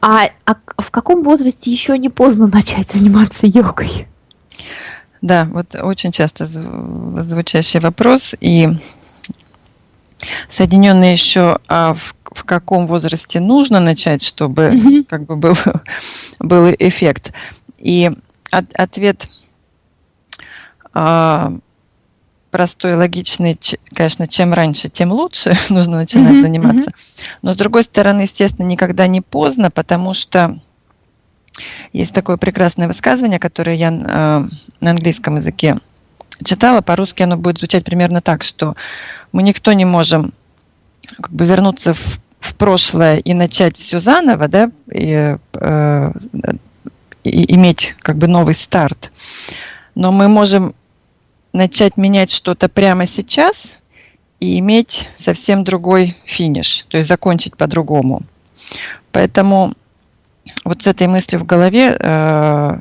А, а в каком возрасте еще не поздно начать заниматься йогой? Да, вот очень часто звучащий вопрос. И соединенные еще, а в, в каком возрасте нужно начать, чтобы mm-hmm. как бы был, был эффект. И от, ответ а, простой, логичный, конечно, чем раньше, тем лучше нужно начинать mm-hmm. заниматься. Но с другой стороны, естественно, никогда не поздно, потому что есть такое прекрасное высказывание, которое я э, на английском языке читала, по-русски оно будет звучать примерно так, что мы никто не можем как бы вернуться в, в прошлое и начать все заново, да, и, э, и иметь как бы новый старт. Но мы можем начать менять что-то прямо сейчас и иметь совсем другой финиш, то есть закончить по-другому. Поэтому вот с этой мыслью в голове э,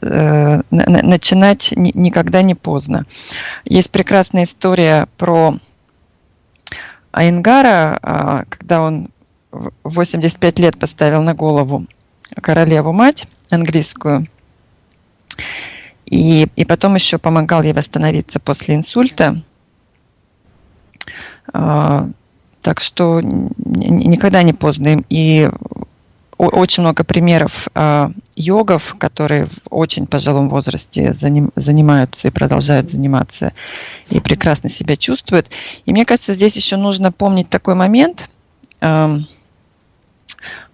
э, начинать никогда не поздно. Есть прекрасная история про Айнгара, а, когда он в 85 лет поставил на голову королеву-мать английскую, и, и потом еще помогал ей восстановиться после инсульта. А, так что никогда не поздно. И очень много примеров э, йогов, которые в очень пожилом возрасте заним, занимаются и продолжают заниматься и прекрасно себя чувствуют. И мне кажется, здесь еще нужно помнить такой момент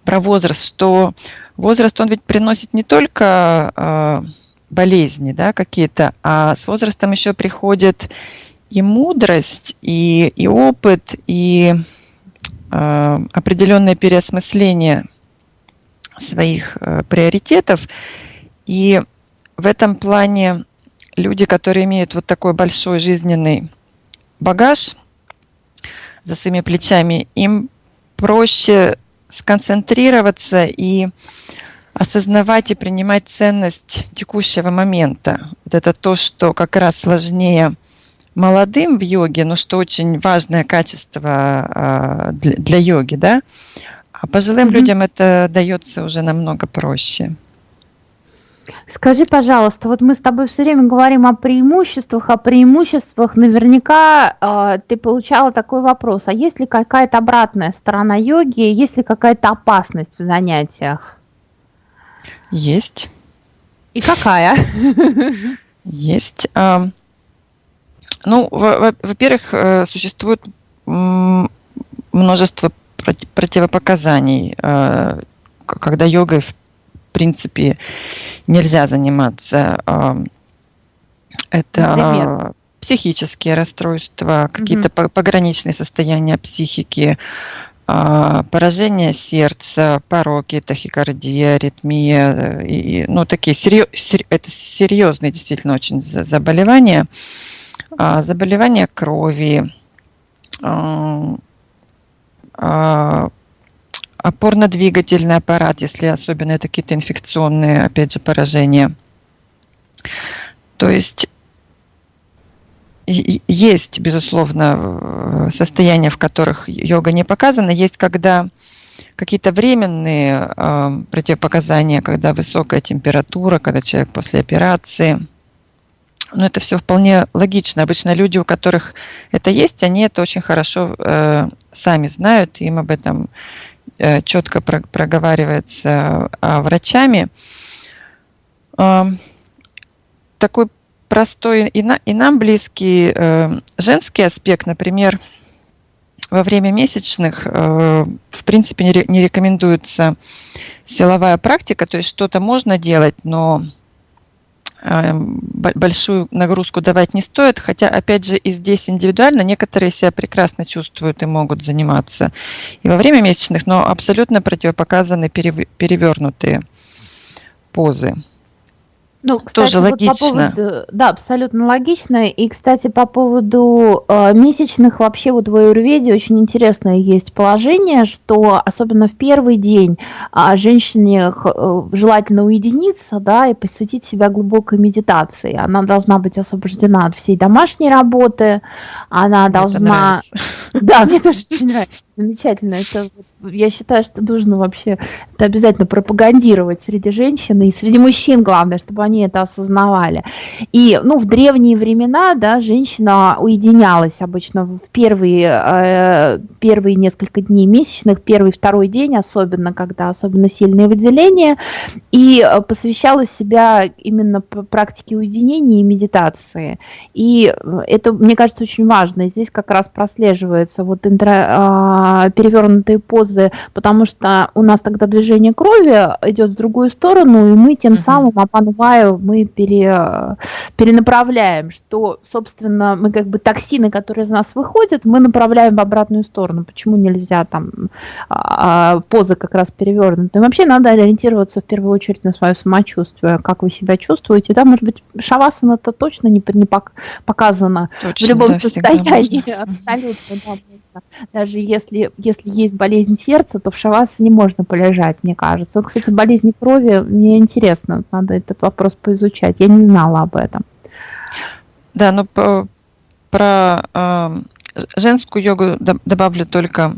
про возраст, что возраст, он ведь приносит не только э, болезни да, какие-то, а с возрастом еще приходит и мудрость, и, и опыт, и э, определенное переосмысление своих э, приоритетов. И в этом плане люди, которые имеют вот такой большой жизненный багаж за своими плечами, им проще сконцентрироваться и осознавать и принимать ценность текущего момента. Вот это то, что как раз сложнее молодым в йоге, но что очень важное качество а, для, йоги, да, а пожилым mm-hmm. людям это дается уже намного проще. Скажи, пожалуйста, вот мы с тобой все время говорим о преимуществах, о преимуществах. Наверняка э, ты получала такой вопрос: а есть ли какая-то обратная сторона йоги, есть ли какая-то опасность в занятиях? Есть. И какая? Есть. Ну, во-первых, э, существует множество противопоказаний, э, когда йогой, в принципе, нельзя заниматься. Э, это Например? психические расстройства, какие-то угу. пограничные состояния психики, а, поражение сердца, пороки, тахикардия, аритмия, и, ну, такие серьез, это серьезные действительно очень заболевания, а, заболевания крови, а, опорно-двигательный аппарат, если особенно это какие-то инфекционные, опять же, поражения. То есть есть, безусловно, э, состояния, в которых йога не показана. Есть, когда какие-то временные э, противопоказания, когда высокая температура, когда человек после операции. Но это все вполне логично. Обычно люди, у которых это есть, они это очень хорошо э, сами знают, им об этом э, четко про проговаривается э, врачами. Э, такой простой и, на, и нам близкий э, женский аспект, например, во время месячных, э, в принципе, не, не рекомендуется силовая практика, то есть что-то можно делать, но большую нагрузку давать не стоит, хотя, опять же, и здесь индивидуально некоторые себя прекрасно чувствуют и могут заниматься и во время месячных, но абсолютно противопоказаны перевернутые позы. Ну, кстати, Тоже вот логично. По поводу, да, абсолютно логично. И, кстати, по поводу э, месячных, вообще вот в аюрведе очень интересное есть положение, что особенно в первый день э, женщине э, желательно уединиться, да, и посвятить себя глубокой медитации. Она должна быть освобождена от всей домашней работы, она мне должна... Да, мне тоже очень нравится. Замечательно. Это, я считаю, что нужно вообще это обязательно пропагандировать среди женщин и среди мужчин, главное, чтобы они это осознавали. И, ну, в древние времена, да, женщина уединялась обычно в первые, э, первые несколько дней месячных, первый, второй день, особенно, когда особенно сильные выделения, и э, посвящала себя именно практике уединения и медитации. И э, это, мне кажется, очень важно. Здесь как раз прослеживается вот интро а, перевернутые позы, потому что у нас тогда движение крови идет в другую сторону, и мы тем uh-huh. самым опанваю, мы пере, перенаправляем, что, собственно, мы как бы токсины, которые из нас выходят, мы направляем в обратную сторону. Почему нельзя там а, позы как раз перевернутые? Вообще надо ориентироваться в первую очередь на свое самочувствие, как вы себя чувствуете. Да, может быть, шавасана это точно не, не показано точно, в любом да, состоянии. Абсолютно, да, даже если если, если есть болезнь сердца, то в шавасане можно полежать, мне кажется. Вот, кстати, болезни крови, мне интересно, надо этот вопрос поизучать. Я не знала об этом. Да, но про э, женскую йогу добавлю только,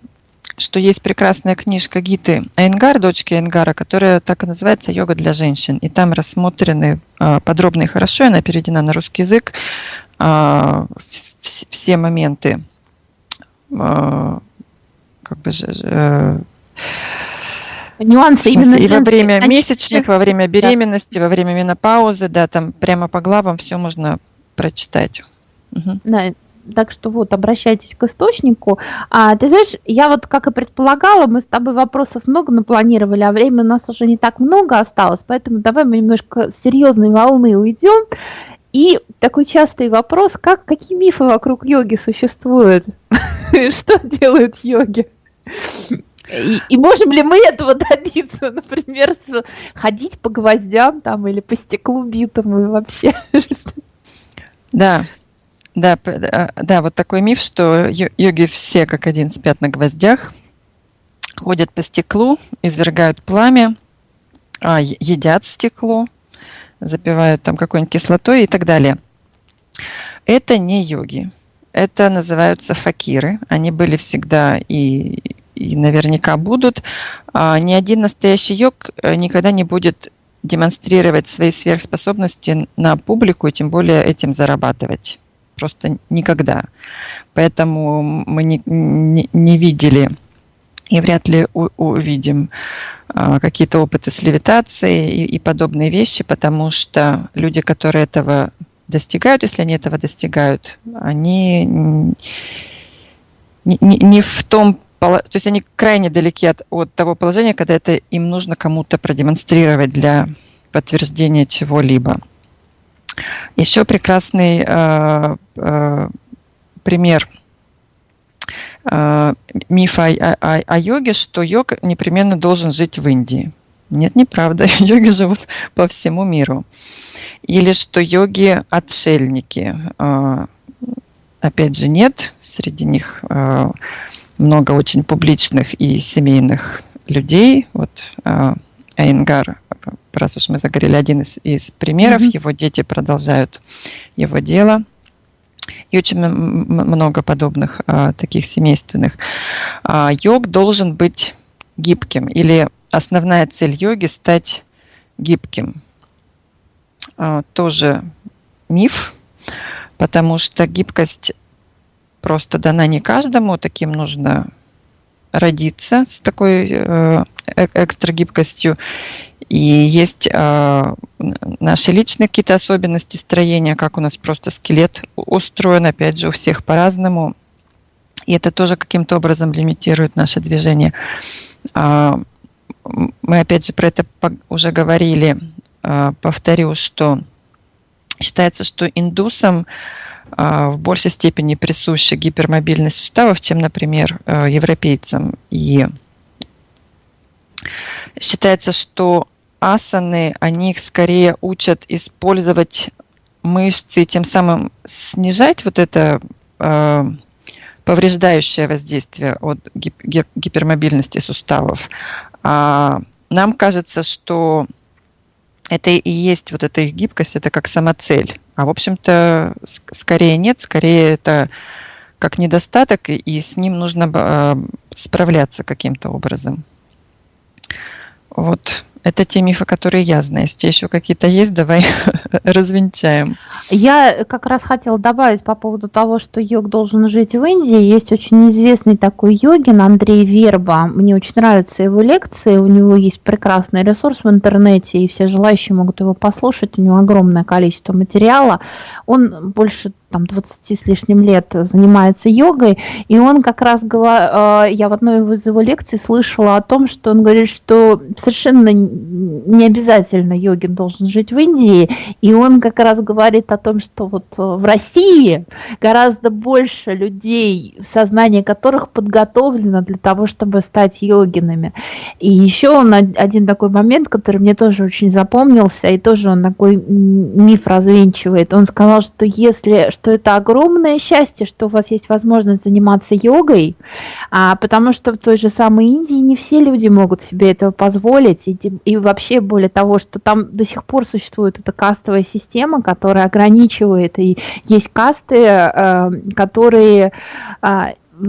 что есть прекрасная книжка Гиты Айнгар, дочки Айнгара, которая так и называется «Йога для женщин». И там рассмотрены э, подробно и хорошо, она переведена на русский язык, э, все моменты как бы э, нюансы именно и во время месячных, во время беременности, да. во время менопаузы, да, там прямо по главам все можно прочитать. Угу. Да, так что вот, обращайтесь к источнику. А, ты знаешь, я вот, как и предполагала, мы с тобой вопросов много напланировали, а времени у нас уже не так много осталось, поэтому давай мы немножко с серьезной волны уйдем. И такой частый вопрос, как, какие мифы вокруг йоги существуют? Что делают йоги? И, и можем ли мы этого добиться, например, с, ходить по гвоздям там или по стеклу битому и вообще? Да, да, да, вот такой миф, что йоги все как один спят на гвоздях, ходят по стеклу, извергают пламя, а, едят стекло, запивают там какой-нибудь кислотой и так далее. Это не йоги. Это называются факиры. Они были всегда и, и наверняка будут. А, ни один настоящий йог э, никогда не будет демонстрировать свои сверхспособности на публику и тем более этим зарабатывать. Просто никогда. Поэтому мы не, не, не видели и вряд ли у, увидим а, какие-то опыты с левитацией и, и подобные вещи, потому что люди, которые этого достигают, если они этого достигают, они не, не, не в том то есть они крайне далеки от, от того положения, когда это им нужно кому-то продемонстрировать для подтверждения чего-либо. Еще прекрасный э, э, пример э, мифа о, о, о йоге, что йог непременно должен жить в Индии. Нет, неправда. Йоги живут по всему миру. Или что йоги отшельники. Э, опять же, нет. Среди них э, много очень публичных и семейных людей. Вот э, Айнгар, раз уж мы заговорили, один из, из примеров, mm-hmm. его дети продолжают его дело. И очень много подобных а, таких семейственных. А, йог должен быть гибким, или основная цель йоги стать гибким. А, тоже миф, потому что гибкость просто дана не каждому, таким нужно родиться с такой э, э, экстра гибкостью. И есть э, наши личные какие-то особенности строения, как у нас просто скелет устроен, опять же, у всех по-разному. И это тоже каким-то образом лимитирует наше движение. Э, мы опять же про это уже говорили. Э, повторю, что считается, что индусам а, в большей степени присуща гипермобильность суставов, чем, например, э, европейцам. И считается, что асаны, они их скорее учат использовать мышцы, тем самым снижать вот это э, повреждающее воздействие от гипермобильности суставов. А нам кажется, что это и есть вот эта их гибкость, это как самоцель. А в общем-то, скорее нет, скорее это как недостаток, и с ним нужно а, справляться каким-то образом. Вот это те мифы, которые я знаю. Если еще какие-то есть, давай развенчаем. Я как раз хотела добавить по поводу того, что йог должен жить в Индии. Есть очень известный такой йогин Андрей Верба. Мне очень нравятся его лекции. У него есть прекрасный ресурс в интернете, и все желающие могут его послушать. У него огромное количество материала. Он больше там 20 с лишним лет занимается йогой, и он как раз, э, я в одной из его лекций слышала о том, что он говорит, что совершенно не обязательно йогин должен жить в Индии, и он как раз говорит о том, что вот в России гораздо больше людей, сознание которых подготовлено для того, чтобы стать йогинами. И еще он один такой момент, который мне тоже очень запомнился, и тоже он такой миф развенчивает. Он сказал, что если что это огромное счастье, что у вас есть возможность заниматься йогой, а, потому что в той же самой Индии не все люди могут себе этого позволить, и, и вообще более того, что там до сих пор существует эта кастовая система, которая ограничивает, и есть касты, э, которые э,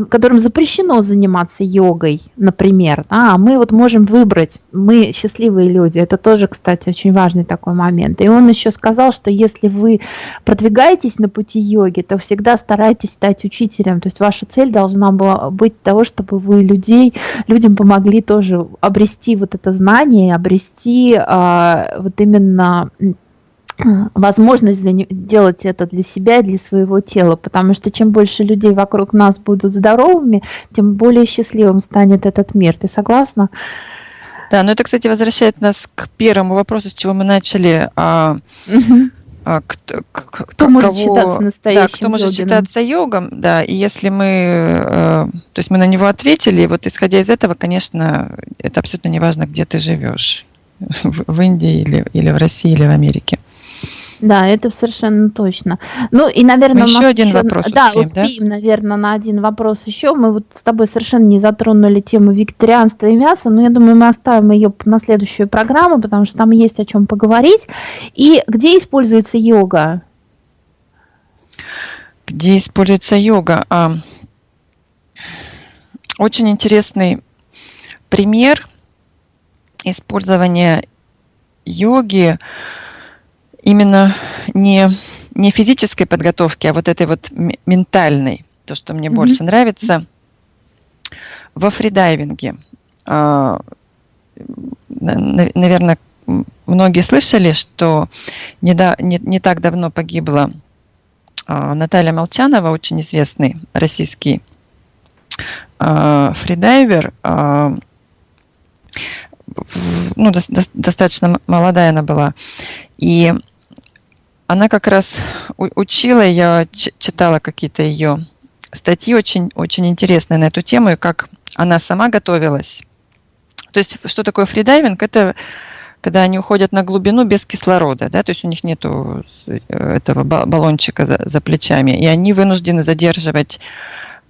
которым запрещено заниматься йогой, например, а мы вот можем выбрать, мы счастливые люди, это тоже, кстати, очень важный такой момент. И он еще сказал, что если вы продвигаетесь на пути йоги, то всегда старайтесь стать учителем, то есть ваша цель должна была быть того, чтобы вы людей, людям помогли тоже обрести вот это знание, обрести а, вот именно возможность делать это для себя, для своего тела, потому что чем больше людей вокруг нас будут здоровыми, тем более счастливым станет этот мир. Ты согласна? Да, но это, кстати, возвращает нас к первому вопросу, с чего мы начали. А, угу. а, кто, кто, кто может кого, считаться настоящим да, кто может йогином? считаться йогом, да, и если мы, э, то есть мы на него ответили, вот исходя из этого, конечно, это абсолютно не важно, где ты живешь, в, в Индии или, или в России или в Америке. Да, это совершенно точно. Ну и, наверное, мы еще один еще... вопрос да, успеем, успеем, да? наверное, на один вопрос еще. Мы вот с тобой совершенно не затронули тему вегетарианства и мяса, но я думаю, мы оставим ее на следующую программу, потому что там есть о чем поговорить. И где используется йога? Где используется йога? А, очень интересный пример использования йоги именно не, не физической подготовки, а вот этой вот ментальной, то, что мне mm-hmm. больше нравится, во фридайвинге. А, наверное, многие слышали, что не, да, не, не так давно погибла а, Наталья Молчанова, очень известный российский э, фридайвер, ну, до, до, достаточно молодая она была, и она как раз учила, я читала какие-то ее статьи очень, очень интересные на эту тему, и как она сама готовилась. То есть, что такое фридайвинг? Это когда они уходят на глубину без кислорода, да, то есть у них нет этого баллончика за, за плечами, и они вынуждены задерживать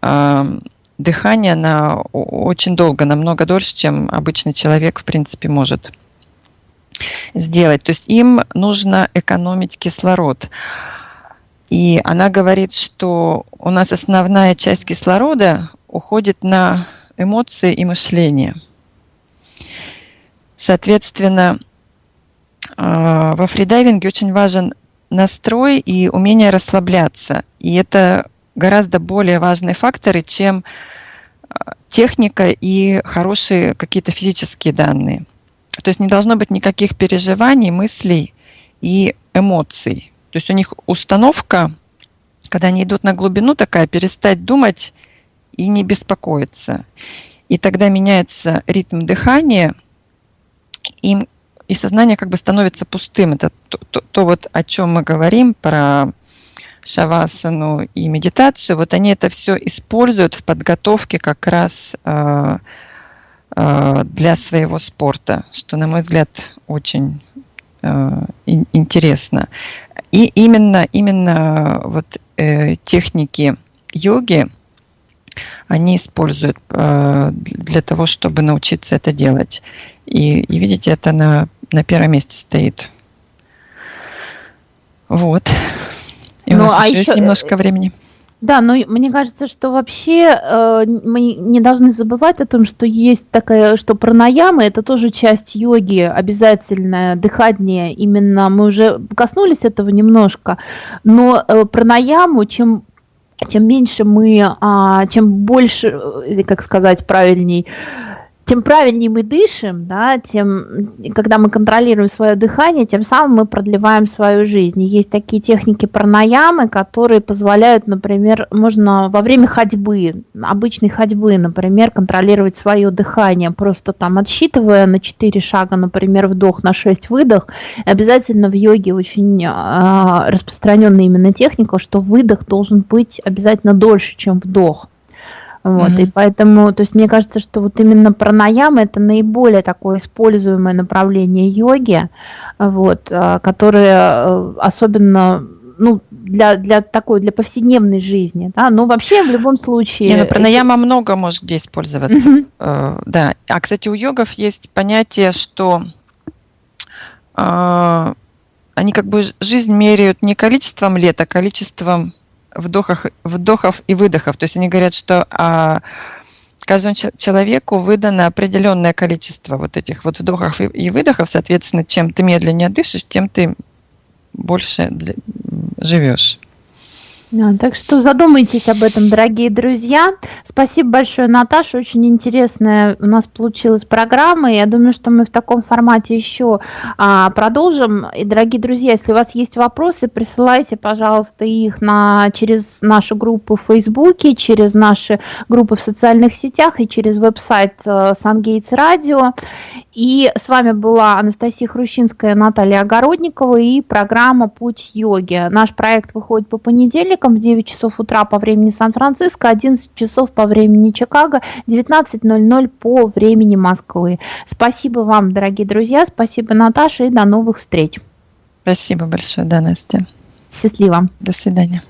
э, дыхание на очень долго, намного дольше, чем обычный человек, в принципе, может сделать. То есть им нужно экономить кислород. И она говорит, что у нас основная часть кислорода уходит на эмоции и мышление. Соответственно, а, во фридайвинге очень важен настрой и умение расслабляться. И это гораздо более важные факторы, чем а, техника и хорошие какие-то физические данные. То есть не должно быть никаких переживаний, мыслей и эмоций. То есть у них установка, когда они идут на глубину, такая перестать думать и не беспокоиться. И тогда меняется ритм дыхания, им, и сознание как бы становится пустым. Это то, то, то вот о чем мы говорим про шавасану и медитацию. Вот они это все используют в подготовке как раз э, для своего спорта, что, на мой взгляд, очень э, интересно. И именно, именно вот э, техники йоги, они используют э, для того, чтобы научиться это делать. И, и видите, это на, на первом месте стоит. Вот. И ну, у нас а еще, еще есть немножко времени. Да, но мне кажется, что вообще э, мы не должны забывать о том, что есть такая, что пранаяма это тоже часть йоги, обязательная, дыхание. Именно мы уже коснулись этого немножко, но э, пранаяму, чем чем меньше мы, а, чем больше, э, как сказать правильней, тем правильнее мы дышим, да, тем, когда мы контролируем свое дыхание, тем самым мы продлеваем свою жизнь. Есть такие техники пранаямы, которые позволяют, например, можно во время ходьбы, обычной ходьбы, например, контролировать свое дыхание, просто там отсчитывая на 4 шага, например, вдох, на 6 выдох. Обязательно в йоге очень э, распространенная именно техника, что выдох должен быть обязательно дольше, чем вдох. Вот, mm-hmm. и поэтому, то есть мне кажется, что вот именно пранаяма это наиболее такое используемое направление йоги, вот, а, которое э, особенно ну, для, для такой, для повседневной жизни, да, но вообще в любом случае... Не, ну, пранаяма это... много может где использоваться, mm-hmm. да. А, кстати, у йогов есть понятие, что э, они как бы жизнь меряют не количеством лет, а количеством вдохах, вдохов и выдохов. То есть они говорят, что а, каждому человеку выдано определенное количество вот этих вот вдохов и, выдохов. Соответственно, чем ты медленнее дышишь, тем ты больше живешь. Да, так что задумайтесь об этом, дорогие друзья. Спасибо большое, Наташа. Очень интересная у нас получилась программа. Я думаю, что мы в таком формате еще а, продолжим. И, дорогие друзья, если у вас есть вопросы, присылайте, пожалуйста, их на, через нашу группу в Фейсбуке, через наши группы в социальных сетях и через веб-сайт Сангейтс Радио. И с вами была Анастасия Хрущинская, Наталья Огородникова и программа «Путь йоги». Наш проект выходит по понедельникам в 9 часов утра по времени Сан-Франциско, 11 часов по времени Чикаго, 19.00 по времени Москвы. Спасибо вам, дорогие друзья, спасибо, Наташа, и до новых встреч. Спасибо большое, да, Настя. Счастливо. До свидания.